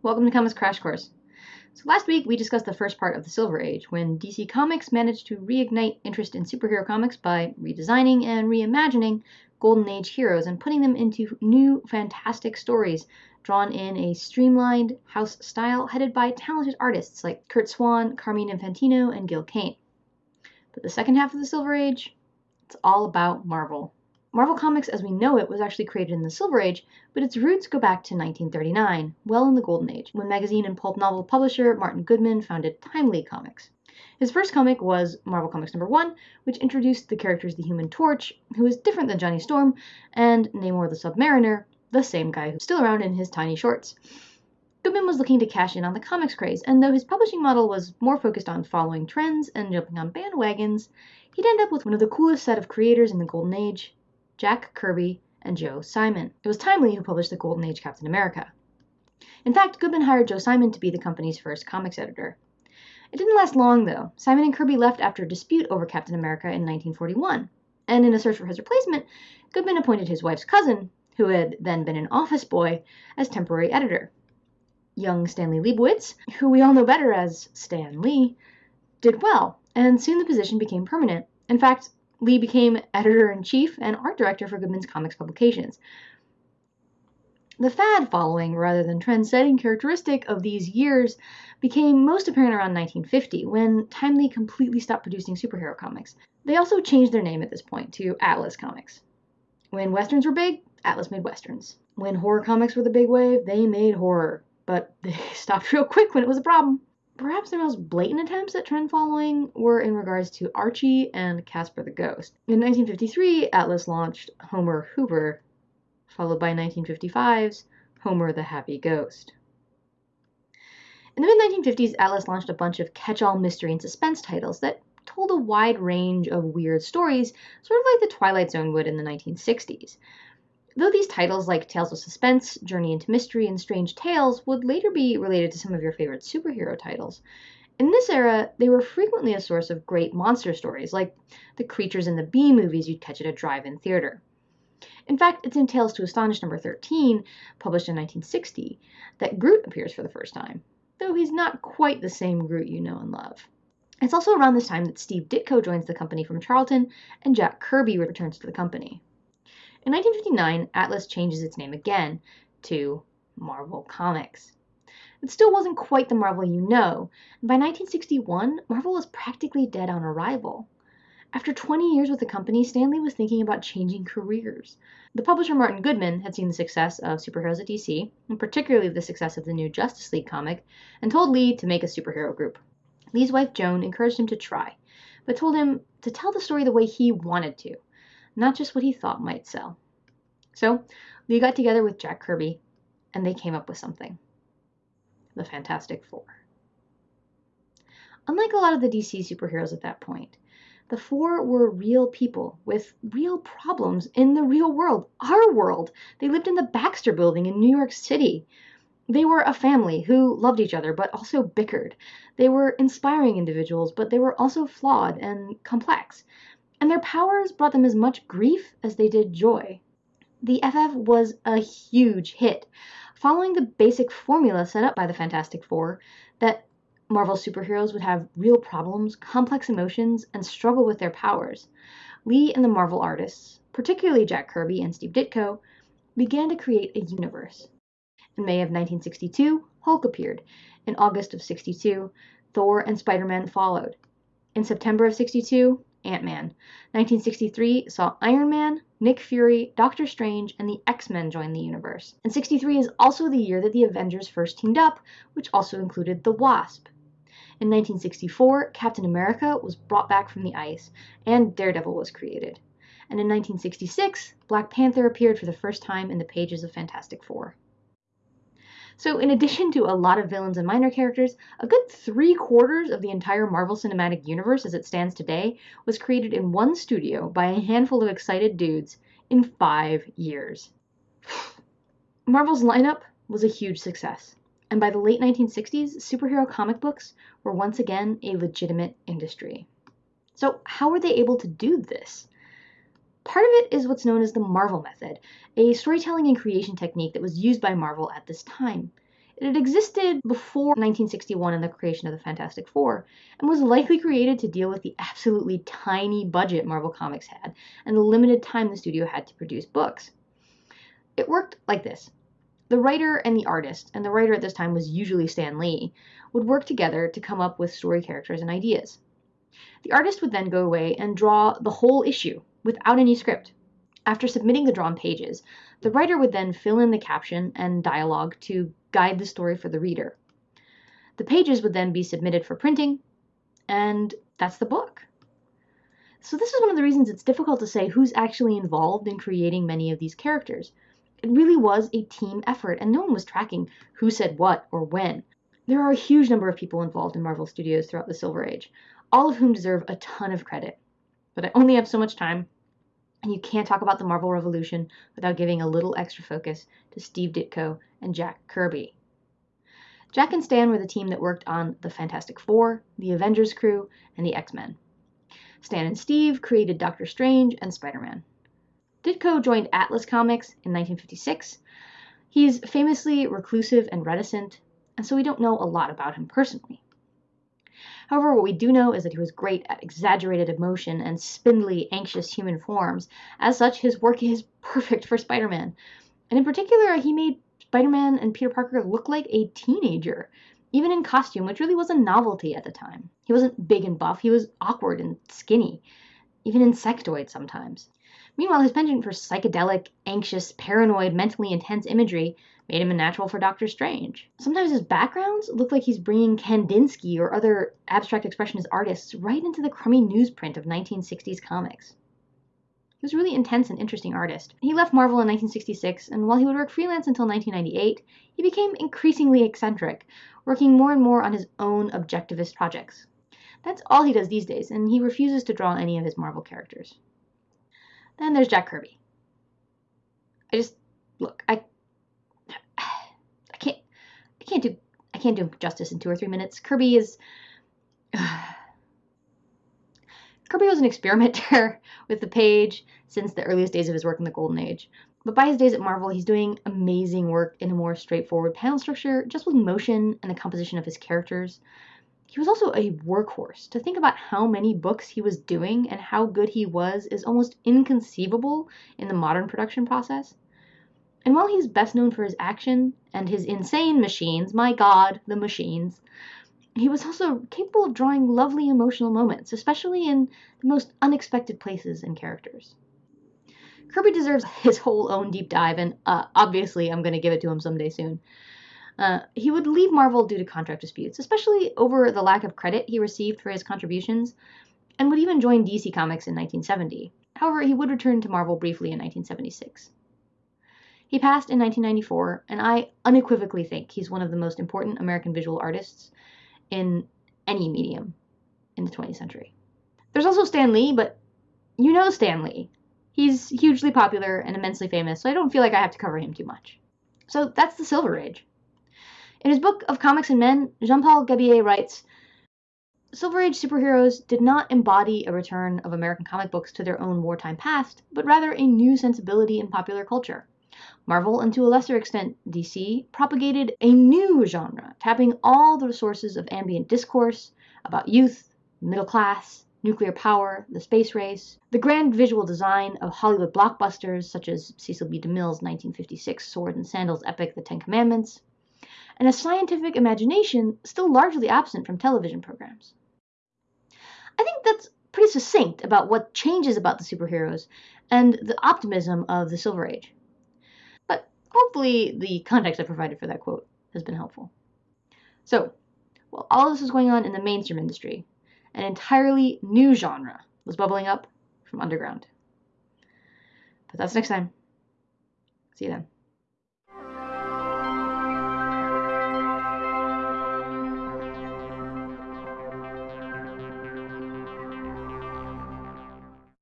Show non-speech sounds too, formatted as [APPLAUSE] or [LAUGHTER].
Welcome to Comics Crash Course. So last week we discussed the first part of the Silver Age, when DC Comics managed to reignite interest in superhero comics by redesigning and reimagining Golden Age heroes and putting them into new fantastic stories drawn in a streamlined house style headed by talented artists like Curt Swan, Carmine Infantino, and Gil Kane. But the second half of the Silver Age, it's all about Marvel. Marvel Comics as we know it was actually created in the Silver Age, but its roots go back to 1939, well in the Golden Age, when magazine and pulp novel publisher Martin Goodman founded Timely Comics. His first comic was Marvel Comics number 1, which introduced the characters the Human Torch, who is different than Johnny Storm, and Namor the Submariner, the same guy who's still around in his tiny shorts. Goodman was looking to cash in on the comics craze, and though his publishing model was more focused on following trends and jumping on bandwagons, he'd end up with one of the coolest set of creators in the Golden Age, Jack Kirby, and Joe Simon. It was Timely who published the Golden Age Captain America. In fact, Goodman hired Joe Simon to be the company's first comics editor. It didn't last long, though. Simon and Kirby left after a dispute over Captain America in 1941. And in a search for his replacement, Goodman appointed his wife's cousin, who had then been an office boy, as temporary editor. Young Stanley Leibowitz, who we all know better as Stan Lee, did well, and soon the position became permanent. In fact, Lee became editor in chief and art director for Goodman's comics publications. The fad following rather than trend setting characteristic of these years became most apparent around 1950 when Timely completely stopped producing superhero comics. They also changed their name at this point to Atlas Comics. When westerns were big, Atlas made westerns. When horror comics were the big wave, they made horror, but they [LAUGHS] stopped real quick when it was a problem. Perhaps their most blatant attempts at trend following were in regards to Archie and Casper the Ghost. In 1953, Atlas launched Homer Hooper, followed by 1955's Homer the Happy Ghost. In the mid 1950s, Atlas launched a bunch of catch all mystery and suspense titles that told a wide range of weird stories, sort of like the Twilight Zone would in the 1960s. Though these titles like Tales of Suspense, Journey into Mystery, and Strange Tales would later be related to some of your favorite superhero titles, in this era, they were frequently a source of great monster stories, like the creatures in the B movies you'd catch at a drive in theater. In fact, it's in Tales to Astonish number 13, published in 1960, that Groot appears for the first time, though he's not quite the same Groot you know and love. It's also around this time that Steve Ditko joins the company from Charlton and Jack Kirby returns to the company. In 1959, Atlas changes its name again to Marvel Comics. It still wasn't quite the Marvel you know, and by 1961, Marvel was practically dead on arrival. After 20 years with the company, Stanley was thinking about changing careers. The publisher Martin Goodman had seen the success of superheroes at DC, and particularly the success of the new Justice League comic, and told Lee to make a superhero group. Lee's wife Joan encouraged him to try, but told him to tell the story the way he wanted to, not just what he thought might sell. So Lee got together with Jack Kirby and they came up with something the Fantastic Four. Unlike a lot of the DC superheroes at that point, the four were real people with real problems in the real world, our world. They lived in the Baxter building in New York City. They were a family who loved each other but also bickered. They were inspiring individuals, but they were also flawed and complex and their powers brought them as much grief as they did joy. The FF was a huge hit, following the basic formula set up by the Fantastic Four that Marvel superheroes would have real problems, complex emotions, and struggle with their powers. Lee and the Marvel artists, particularly Jack Kirby and Steve Ditko, began to create a universe. In May of 1962, Hulk appeared. In August of 62, Thor and Spider Man followed. In September of 62, Ant Man. 1963 saw Iron Man, Nick Fury, Doctor Strange, and the X Men join the universe. And 63 is also the year that the Avengers first teamed up, which also included the Wasp. In 1964, Captain America was brought back from the ice, and Daredevil was created. And in 1966, Black Panther appeared for the first time in the pages of Fantastic Four. So, in addition to a lot of villains and minor characters, a good three quarters of the entire Marvel Cinematic Universe as it stands today was created in one studio by a handful of excited dudes in five years. [SIGHS] Marvel's lineup was a huge success, and by the late 1960s, superhero comic books were once again a legitimate industry. So, how were they able to do this? Part of it is what's known as the Marvel method, a storytelling and creation technique that was used by Marvel at this time. It had existed before 1961 and the creation of the Fantastic Four, and was likely created to deal with the absolutely tiny budget Marvel Comics had and the limited time the studio had to produce books. It worked like this the writer and the artist, and the writer at this time was usually Stan Lee, would work together to come up with story characters and ideas. The artist would then go away and draw the whole issue without any script. After submitting the drawn pages, the writer would then fill in the caption and dialogue to guide the story for the reader. The pages would then be submitted for printing, and that's the book. So, this is one of the reasons it's difficult to say who's actually involved in creating many of these characters. It really was a team effort, and no one was tracking who said what or when. There are a huge number of people involved in Marvel Studios throughout the Silver Age, all of whom deserve a ton of credit. But I only have so much time, and you can't talk about the Marvel Revolution without giving a little extra focus to Steve Ditko and Jack Kirby. Jack and Stan were the team that worked on the Fantastic Four, the Avengers crew, and the X Men. Stan and Steve created Doctor Strange and Spider Man. Ditko joined Atlas Comics in 1956. He's famously reclusive and reticent, and so we don't know a lot about him personally. However, what we do know is that he was great at exaggerated emotion and spindly, anxious human forms. As such, his work is [LAUGHS] perfect for Spider Man. And in particular, he made Spider Man and Peter Parker look like a teenager, even in costume, which really was a novelty at the time. He wasn't big and buff, he was awkward and skinny, even insectoid sometimes. Meanwhile, his penchant for psychedelic, anxious, paranoid, mentally intense imagery made him a natural for Doctor Strange. Sometimes his backgrounds look like he's bringing Kandinsky or other abstract expressionist artists right into the crummy newsprint of 1960s comics. He was a really intense and interesting artist. He left Marvel in 1966, and while he would work freelance until 1998, he became increasingly eccentric, working more and more on his own objectivist projects. That's all he does these days, and he refuses to draw any of his Marvel characters. Then there's Jack Kirby. I just look, I can't do I can't do justice in two or three minutes. Kirby is [SIGHS] Kirby was an experimenter [LAUGHS] with the page since the earliest days of his work in the Golden Age. But by his days at Marvel, he's doing amazing work in a more straightforward panel structure, just with motion and the composition of his characters. He was also a workhorse. To think about how many books he was doing and how good he was is almost inconceivable in the modern production process. And while he's best known for his action and his insane machines, my god, the machines, he was also capable of drawing lovely emotional moments, especially in the most unexpected places and characters. Kirby deserves [LAUGHS] his whole own deep dive, and uh, obviously I'm going to give it to him someday soon. Uh, he would leave Marvel due to contract disputes, especially over the lack of credit he received for his contributions, and would even join DC Comics in 1970. However, he would return to Marvel briefly in 1976. He passed in 1994, and I unequivocally think he's one of the most important American visual artists in any medium in the 20th century. There's also Stan Lee, but you know Stan Lee. He's hugely popular and immensely famous, so I don't feel like I have to cover him too much. So that's the Silver Age. In his book of Comics and Men, Jean Paul Gabilliet writes Silver Age superheroes did not embody a return of American comic books to their own wartime past, but rather a new sensibility in popular culture. Marvel, and to a lesser extent DC, propagated a new genre, tapping all the sources of ambient discourse about youth, middle class, nuclear power, the space race, the grand visual design of Hollywood blockbusters such as Cecil B. DeMille's 1956 sword and sandals epic The Ten Commandments, and a scientific imagination still largely absent from television programs. I think that's pretty succinct about what changes about the superheroes and the optimism of the Silver Age. Hopefully, the context I provided for that quote has been helpful. So, while all this was going on in the mainstream industry, an entirely new genre was bubbling up from underground. But that's next time. See you then.